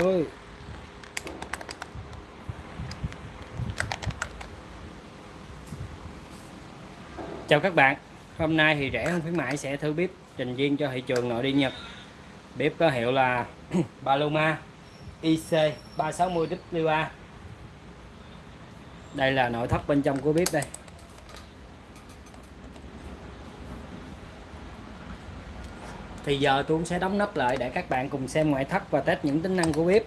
Ôi. Chào các bạn. Hôm nay thì rẻ hơn khuyến mãi sẽ thử bếp trình viên cho thị trường nội địa Nhật. Bếp có hiệu là Paloma IC360WA Đây là nội thất bên trong của bếp đây. Thì giờ tôi cũng sẽ đóng nắp lại để các bạn cùng xem ngoại thất và test những tính năng của bếp.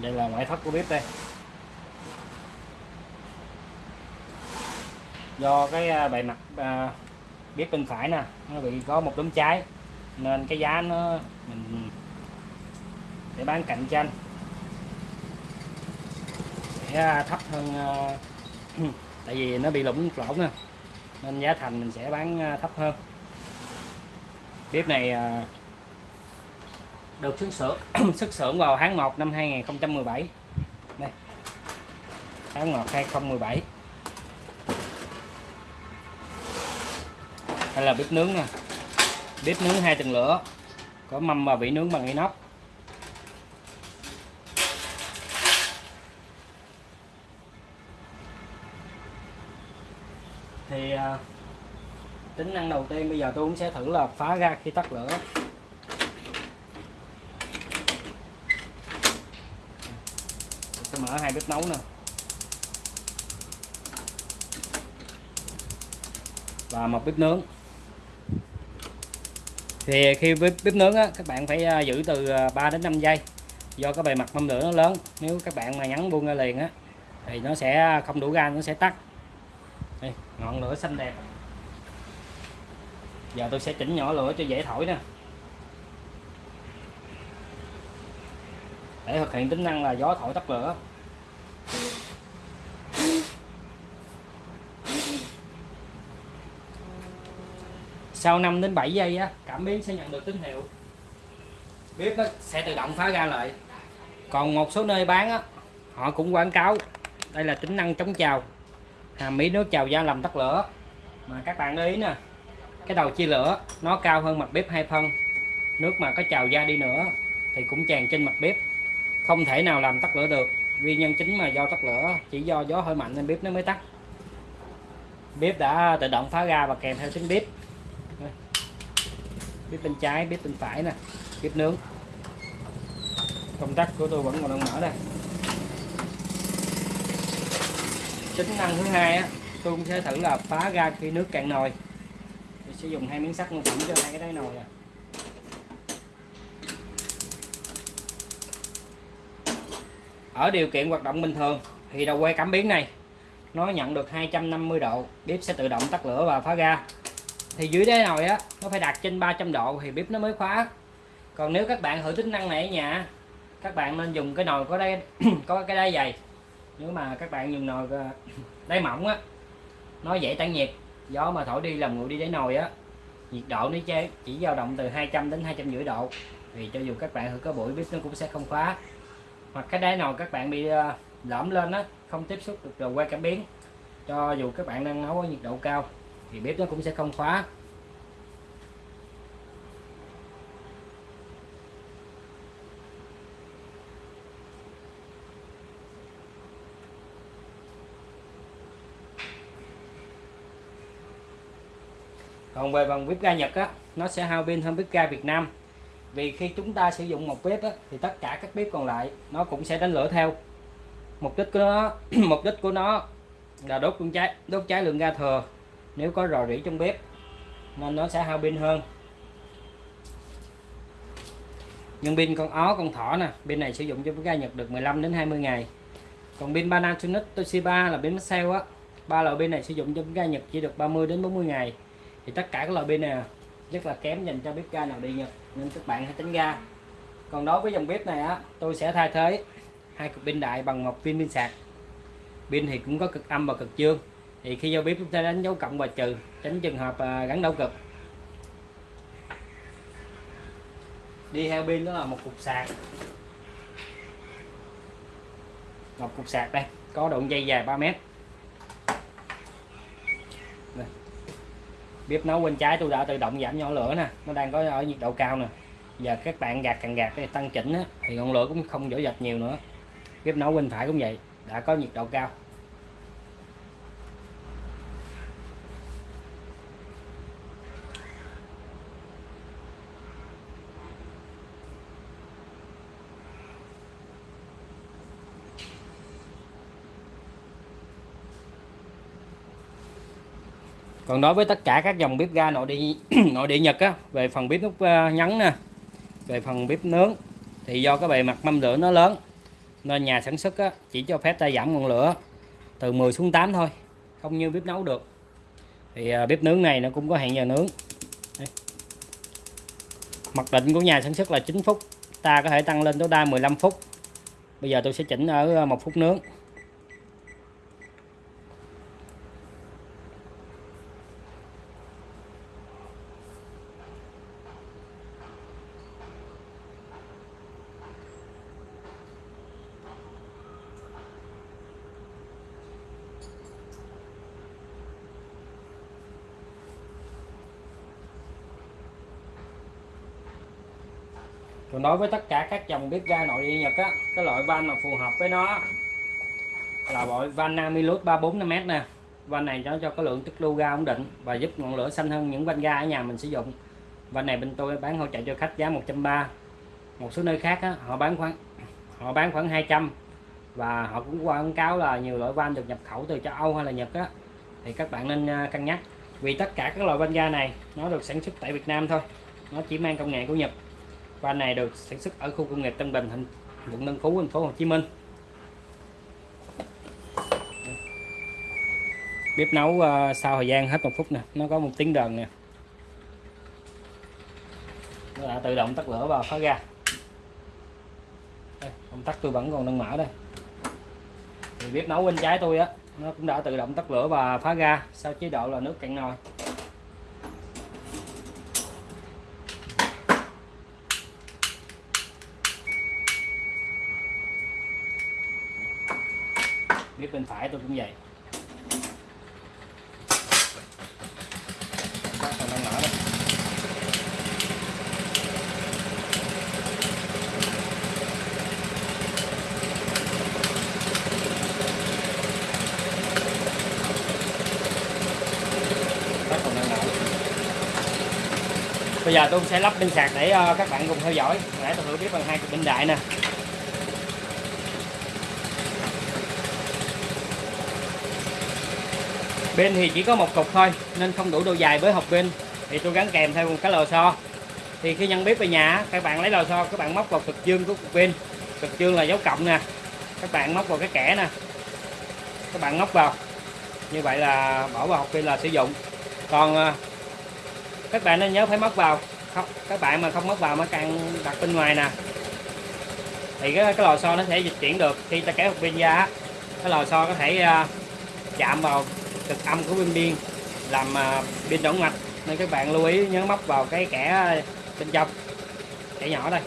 Đây là ngoại thất của bếp đây. Do cái à, bề mặt à, bếp bên phải nè nó bị có một đốm cháy nên cái giá nó mình để bán cạnh tranh sẽ à, thấp hơn à, tại vì nó bị lủng lỗ nè nên giá thành mình sẽ bán à, thấp hơn. Bếp này à, được xuất xưởng xuất xưởng vào tháng 1 năm 2017 đây. Tháng 1 2017 đây là bếp nướng nè. Bếp nướng hai tầng lửa. Có mâm và vỉ nướng bằng inox. Thì à, tính năng đầu tiên bây giờ tôi cũng sẽ thử là phá ra khi tắt lửa. Mở hai bếp nấu nè. Và một bếp nướng. Thì khi bếp, bếp nướng á, các bạn phải à, giữ từ à, 3 đến 5 giây. Do cái bề mặt mâm lửa nó lớn nếu các bạn mà nhắn buông ra liền á thì nó sẽ không đủ ga nó sẽ tắt đây, ngọn lửa xanh đẹp. Giờ tôi sẽ chỉnh nhỏ lửa cho dễ thổi nè. Để thực hiện tính năng là gió thổi tắt lửa. Sau 5 đến 7 giây á, cảm biến sẽ nhận được tín hiệu. Bếp nó sẽ tự động phá ra lại. Còn một số nơi bán á, họ cũng quảng cáo, đây là tính năng chống trào hàm mỹ nước trào da làm tắt lửa. Mà các bạn để ý nè, cái đầu chia lửa, nó cao hơn mặt bếp hai phân. Nước mà có trào ra đi nữa thì cũng tràn trên mặt bếp. Không thể nào làm tắt lửa được, nguyên nhân chính mà do tắt lửa, chỉ do gió hơi mạnh nên bếp nó mới tắt. Bếp đã tự động phá ra và kèm theo tiếng bếp bếp bên trái bếp bên phải nè bếp nướng. Công tắc của tôi vẫn còn đang mở đây. Tính năng thứ hai á, tôi cũng sẽ thử là phá ra khi nước cạn nồi. Tôi sẽ dùng hai miếng sắt mô phỏng cho hai cái đáy nồi nè. Ở điều kiện hoạt động bình thường thì đầu que cảm biến này, nó nhận được 250 độ, bếp sẽ tự động tắt lửa và phá ra thì dưới đáy nồi á, nó phải đặt trên 300 độ thì bếp nó mới khóa. Còn nếu các bạn thử tính năng này ở nhà, các bạn nên dùng cái nồi có đây có cái đáy dày. Nếu mà các bạn dùng nồi ờ, đáy mỏng á, nó dễ tản nhiệt. Gió mà thổi đi làm nguội đi đáy nồi á, nhiệt độ nó chỉ dao động từ 200 đến 250 độ. Thì cho dù các bạn thử có buổi, bếp nó cũng sẽ không khóa. Hoặc cái đáy nồi các bạn bị ờ, lõm lên á, không tiếp xúc được rồi qua cảm biến. Cho dù các bạn đang nấu ở nhiệt độ cao thì bếp nó cũng sẽ không khóa. Còn về bằng bếp ga Nhật á nó sẽ hao pin hơn bếp ga Việt Nam. Vì khi chúng ta sử dụng một bếp á, thì tất cả các bếp còn lại nó cũng sẽ đánh lửa theo. Mục đích của nó mục đích của nó là đốt con cháy đốt cháy lượng ga thừa nếu có rò rỉ trong bếp, nên nó sẽ hao pin hơn. Nhưng pin con ó, con thỏ nè, pin này sử dụng cho bếp ga Nhật được 15 đến 20 ngày. Còn pin Panasonic Toshiba là pin sale á. Ba loại pin này sử dụng cho bếp ga Nhật chỉ được 30 đến 40 ngày. Thì tất cả các loại pin này à, rất là kém dành cho bếp ga nào đi Nhật, nên các bạn hãy tránh ga còn đối với dòng bếp này á, tôi sẽ thay thế hai cục pin đại bằng một pin pin sạc. Pin thì cũng có cực âm và cực dương thì khi vô bếp chúng ta đánh dấu cộng và trừ tránh trường hợp à, gắn đảo cực. Đi theo pin đó là một cục sạc. Một cục sạc đây có đoạn dây dài 3 mét. Đây. bếp nấu bên trái tôi đã tự động giảm nhỏ lửa nè nó đang có ở nhiệt độ cao nè. Giờ các bạn gạt càng gạt để tăng chỉnh á, thì ngọn lửa cũng không dở dạch nhiều nữa. Bếp nấu bên phải cũng vậy đã có nhiệt độ cao. Còn đối với tất cả các dòng bếp ga nội địa nội địa nhật á về phần bếp nút à, nhấn nè về phần bếp nướng thì do cái bề mặt mâm lửa nó lớn nên nhà sản xuất á, chỉ cho phép ta giảm ngọn lửa từ 10 xuống 8 thôi không như bếp nấu được. Thì à, bếp nướng này nó cũng có hẹn giờ nướng. Đây. mặc định của nhà sản xuất là 9 phút ta có thể tăng lên tối đa 15 phút. Bây giờ tôi sẽ chỉnh ở à, một phút nướng. Còn đối với tất cả các dòng bếp ga nội địa nhật á cái loại van mà phù hợp với nó là loại van Namilus 345m nè. Van này cho cho có lượng tích lưu ga ổn định và giúp ngọn lửa xanh hơn những van ga ở nhà mình sử dụng. Van này bên tôi bán hỗ trợ cho khách giá 130 một số nơi khác á, họ bán khoảng họ bán khoảng 200 và họ cũng quảng cáo là nhiều loại van được nhập khẩu từ châu Âu hay là Nhật á. Thì các bạn nên à, cân nhắc. Vì tất cả các loại van ga này nó được sản xuất tại Việt Nam thôi. Nó chỉ mang công nghệ của Nhật van này được sản xuất ở khu công nghiệp Tân Bình thành quận Tân Phú thành phố Hồ Chí Minh. Bếp nấu uh, sau thời gian hết một phút nè nó có một tiếng đờn nè. Nó đã tự động tắt lửa và phá ra. Đây, công tắc tôi vẫn còn đang mở đây. Thì bếp nấu bên trái tôi á nó cũng đã tự động tắt lửa và phá ra sau chế độ là nước cạn nồi. Bếp bên phải tôi cũng vậy. Các còn đang mở đây Các đang bây giờ tôi sẽ lắp pin sạc để ờ, các bạn cùng theo dõi. Nãy tôi thử biết bằng hai cục pin đại nè. Bên thì chỉ có một cục thôi nên không đủ độ dài với hộp pin. Thì tôi gắn kèm theo một cái lò xo. Thì khi nhân bếp về nhà các bạn lấy lò xo các bạn móc vào cực dương của cục pin. Cực dương là dấu cộng nè. Các bạn móc vào cái kẻ nè. Các bạn móc vào. Như vậy là bỏ vào hộp pin là sử dụng. Còn à, các bạn nên nhớ phải móc vào. Không các bạn mà không móc vào mới càng đặt bên ngoài nè. Thì cái, cái lò xo nó sẽ dịch chuyển được. Khi ta kéo hộp pin ra cái lò xo có thể uh, chạm vào cực âm của pin biên làm à, uh, pin động mạch nên các bạn lưu ý nhớ móc vào cái kẻ bên trong kẻ nhỏ đây.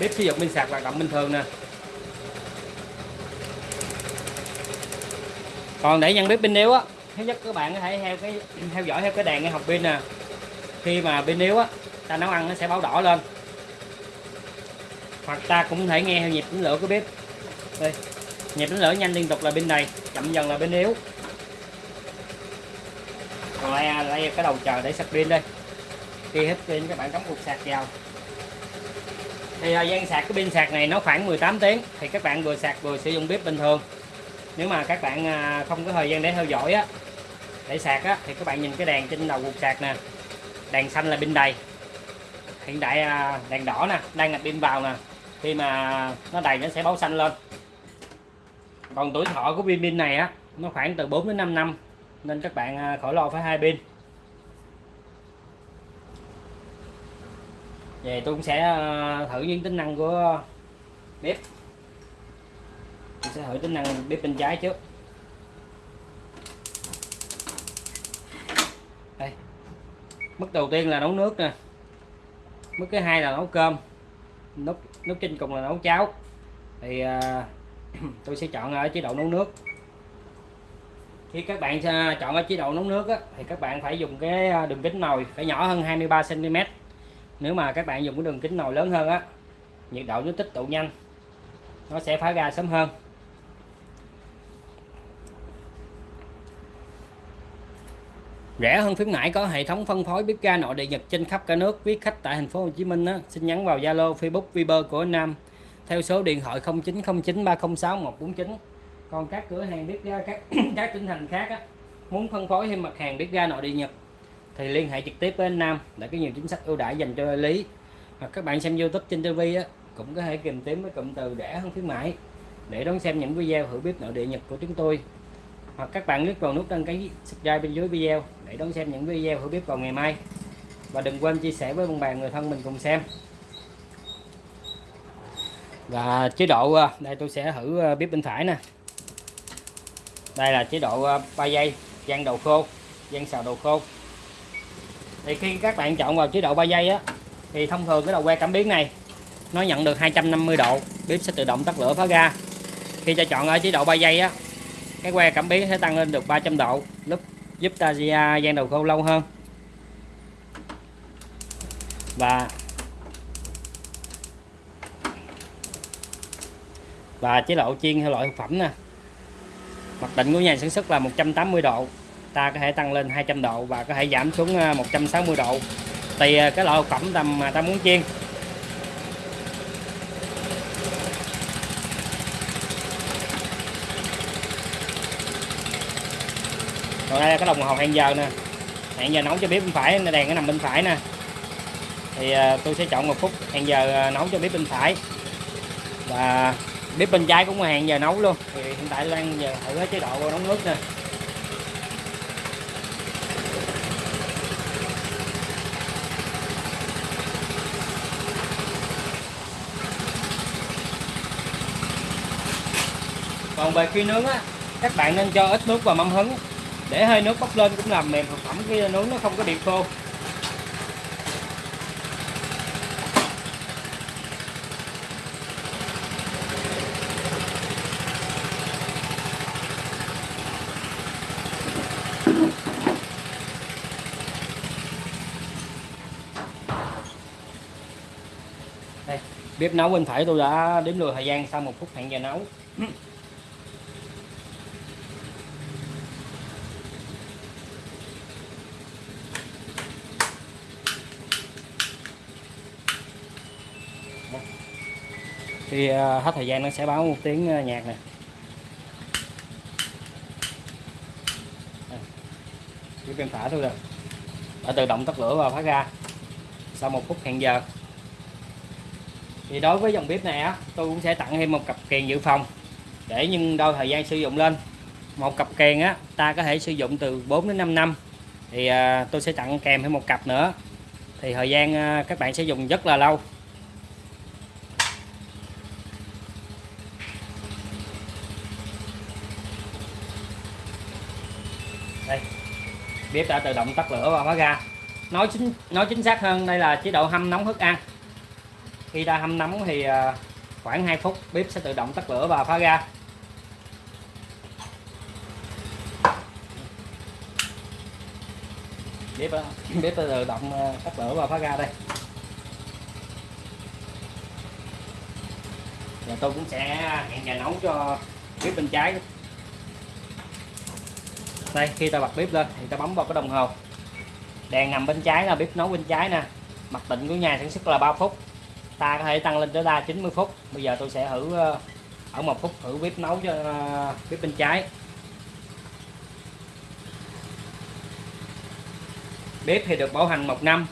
Bếp sử dụng pin sạc hoạt động bình thường nè. Còn để nhận bếp pin yếu á thứ nhất các bạn có thể theo cái theo dõi theo cái đèn cái học pin nè. Khi mà pin yếu á ta nấu ăn nó sẽ báo đỏ lên hoặc ta cũng thể nghe theo nhịp đánh lửa của bếp. Đây nhịp đánh lửa nhanh liên tục là bên này chậm dần là bên yếu. Còn lấy, lấy cái đầu chờ để sạc pin đây? Khi hết pin các bạn cắm cục sạc vào. Thì thời gian sạc cái pin sạc này nó khoảng 18 tiếng thì các bạn vừa sạc vừa sử dụng bếp bình thường. Nếu mà các bạn à, không có thời gian để theo dõi á để sạc á thì các bạn nhìn cái đèn trên đầu cục sạc nè. Đèn xanh là pin đầy. Hiện đại à, đèn đỏ nè đang là pin vào nè khi mà nó đầy nó sẽ báo xanh lên. Còn tuổi thọ của pin pin này á, nó khoảng từ 4 đến 5 năm. Nên các bạn à, khỏi lo phải hai pin. Về tôi cũng sẽ à, thử những tính năng của bếp. Tôi sẽ thử tính năng bếp bên trái trước. Đây. Mức đầu tiên là nấu nước nè. Mức thứ hai là nấu cơm. Nút nút trên cùng là nấu cháo. Thì à, tôi sẽ chọn ở chế độ nấu nước. Khi các bạn chọn ở chế độ nấu nước á, thì các bạn phải dùng cái à, đường kính nồi phải nhỏ hơn 23 cm nếu mà các bạn dùng cái đường kính nồi lớn hơn á nhiệt độ nó tích tụ nhanh nó sẽ phá ra sớm hơn. Rẻ hơn khuyến mãi có hệ thống phân phối bếp ga nội địa nhật trên khắp cả nước. Viết khách tại thành phố Hồ Chí Minh á, xin nhắn vào Zalo Facebook Viber của anh Nam. Theo số điện thoại 0909 306 149 còn các cửa hàng bếp ga các các tỉnh thành khác á, muốn phân phối thêm mặt hàng bếp ga nội địa nhật thì liên hệ trực tiếp với anh Nam để có nhiều chính sách ưu đãi dành cho đại lý. Hoặc các bạn xem YouTube trên TV á, cũng có thể tìm kiếm với cụm từ rẻ hơn khuyến mãi để đón xem những video thử bếp nội địa nhật của chúng tôi hoặc các bạn click vào nút đăng ký subscribe bên dưới video để đón xem những video hữu bếp vào ngày mai. Và đừng quên chia sẻ với bạn bè, người thân mình cùng xem. Và chế độ à, đây tôi sẽ thử à, bếp bên phải nè. Đây là chế độ à, 3 giây, gian đầu khô, gian xào đầu khô. Thì khi các bạn chọn vào chế độ 3 giây á, thì thông thường cái đầu que cảm biến này, nó nhận được 250 độ. Bếp sẽ tự động tắt lửa, phá ga. Khi cho chọn ở chế độ 3 giây á cái que cảm biến sẽ tăng lên được 300 độ, lúc giúp ta à, gian đầu khô lâu hơn. Và và chế độ chiên theo loại thực phẩm nè. Mặc định của nhà sản xuất là 180 độ, ta có thể tăng lên 200 độ và có thể giảm xuống à, 160 độ. Tùy à, cái loại thực phẩm tầm mà ta muốn chiên. Còn đây là cái đồng hồ hẹn giờ nè. Hẹn giờ nấu cho bếp bên phải đèn nó nằm bên phải nè. Thì à, tôi sẽ chọn một phút hẹn giờ à, nấu cho bếp bên phải. Và bếp bên trái cũng hẹn giờ nấu luôn. Thì hiện tại đang giờ thử chế độ nấu nước nè. Còn về khi nướng á, các bạn nên cho ít nước vào mâm hứng để hơi nước bốc lên cũng làm mềm thực phẩm khi nướng nó không có bị khô. Đây, bếp nấu bên phải tôi đã đếm lùi thời gian, sau một phút hẹn giờ nấu. Khi à, hết thời gian nó sẽ báo một tiếng à, nhạc nè. Chỉ cần thả thôi rồi đã tự động tắt lửa và phát ra sau một phút hẹn giờ. Thì đối với dòng bếp này á tôi cũng sẽ tặng thêm một cặp kèn dự phòng để nhưng đôi thời gian sử dụng lên. Một cặp kèn á ta có thể sử dụng từ 4 đến 5 năm. Thì à, tôi sẽ tặng kèm thêm một cặp nữa. Thì thời gian à, các bạn sẽ dùng rất là lâu. Bếp đã tự động tắt lửa và khóa ga nói chính nói chính xác hơn, đây là chế độ hâm nóng thức ăn. Khi đã hâm nóng thì à, khoảng 2 phút, bếp sẽ tự động tắt lửa và phá ga bếp à, bếp tự động à, tắt lửa và phá ga đây. Và tôi cũng sẽ hẹn giờ nấu cho bếp bên trái đây khi ta bật bếp lên thì ta bấm vào cái đồng hồ. Đèn nằm bên trái là bếp nấu bên trái nè. Mặc định của nhà sản xuất là 3 phút. Ta có thể tăng lên tới đa 90 phút. Bây giờ tôi sẽ thử ờ, ở một phút thử bếp nấu cho ờ, bếp bên trái. Bếp thì được bảo hành một năm.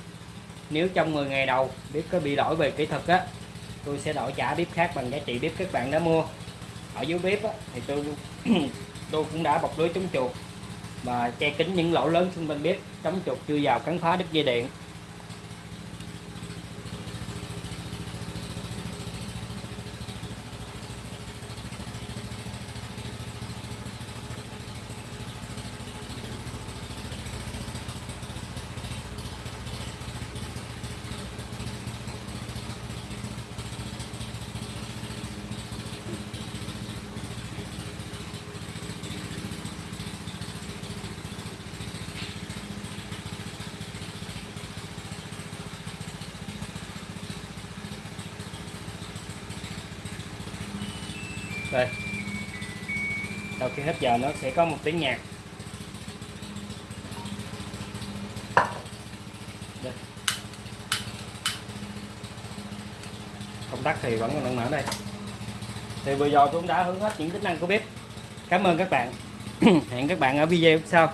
Nếu trong 10 ngày đầu bếp có bị lỗi về kỹ thuật á tôi sẽ đổi trả bếp khác bằng giá trị bếp các bạn đã mua. Ở dưới bếp á, thì tôi tôi cũng đã bọc lưới chống chuột và che kín những lỗ lớn xung quanh bếp, chống chuột chưa vào cắn phá đứt dây điện. Đây, sau khi hết giờ nó sẽ có một tiếng nhạc. Đây. công tắc thì vẫn còn đang mở đây. Thì vừa rồi tôi cũng đã hướng hết những tính năng của bếp. Cảm ơn các bạn. Hẹn các bạn ở video sau.